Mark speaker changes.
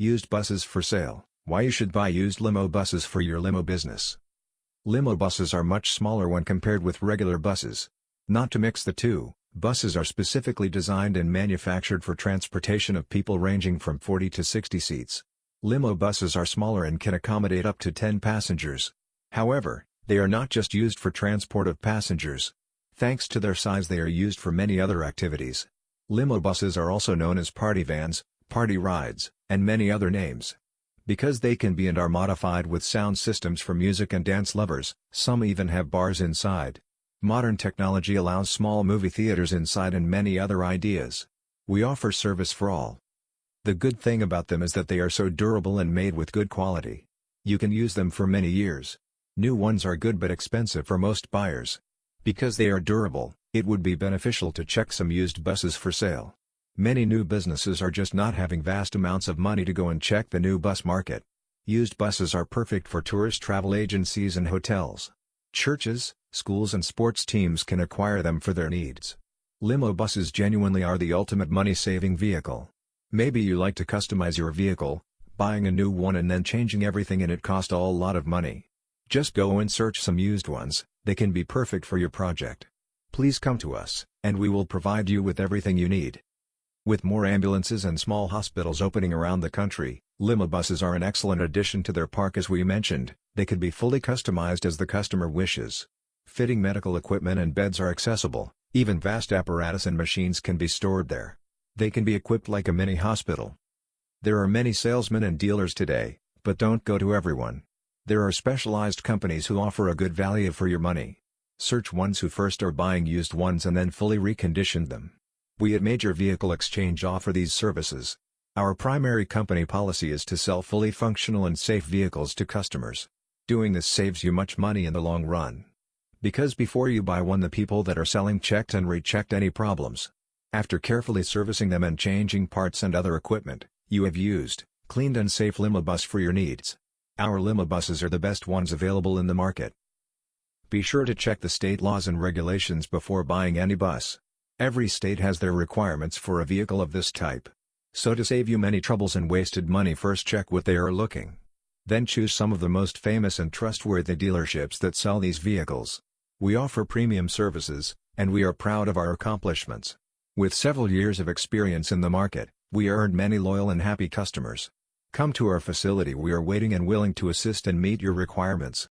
Speaker 1: Used buses for sale, why you should buy used limo buses for your limo business. Limo buses are much smaller when compared with regular buses. Not to mix the two, buses are specifically designed and manufactured for transportation of people ranging from 40 to 60 seats. Limo buses are smaller and can accommodate up to 10 passengers. However, they are not just used for transport of passengers. Thanks to their size they are used for many other activities. Limo buses are also known as party vans, party rides, and many other names. Because they can be and are modified with sound systems for music and dance lovers, some even have bars inside. Modern technology allows small movie theaters inside and many other ideas. We offer service for all. The good thing about them is that they are so durable and made with good quality. You can use them for many years. New ones are good but expensive for most buyers. Because they are durable, it would be beneficial to check some used buses for sale. Many new businesses are just not having vast amounts of money to go and check the new bus market. Used buses are perfect for tourist travel agencies and hotels. Churches, schools and sports teams can acquire them for their needs. Limo buses genuinely are the ultimate money-saving vehicle. Maybe you like to customize your vehicle, buying a new one and then changing everything in it cost a lot of money. Just go and search some used ones, they can be perfect for your project. Please come to us, and we will provide you with everything you need. With more ambulances and small hospitals opening around the country, limo buses are an excellent addition to their park as we mentioned, they could be fully customized as the customer wishes. Fitting medical equipment and beds are accessible, even vast apparatus and machines can be stored there. They can be equipped like a mini hospital. There are many salesmen and dealers today, but don't go to everyone. There are specialized companies who offer a good value for your money. Search ones who first are buying used ones and then fully reconditioned them. We at Major Vehicle Exchange offer these services. Our primary company policy is to sell fully functional and safe vehicles to customers. Doing this saves you much money in the long run. Because before you buy one the people that are selling checked and rechecked any problems. After carefully servicing them and changing parts and other equipment, you have used, cleaned and safe limo bus for your needs. Our limo buses are the best ones available in the market. Be sure to check the state laws and regulations before buying any bus. Every state has their requirements for a vehicle of this type. So to save you many troubles and wasted money first check what they are looking. Then choose some of the most famous and trustworthy dealerships that sell these vehicles. We offer premium services, and we are proud of our accomplishments. With several years of experience in the market, we earned many loyal and happy customers. Come to our facility we are waiting and willing to assist and meet your requirements.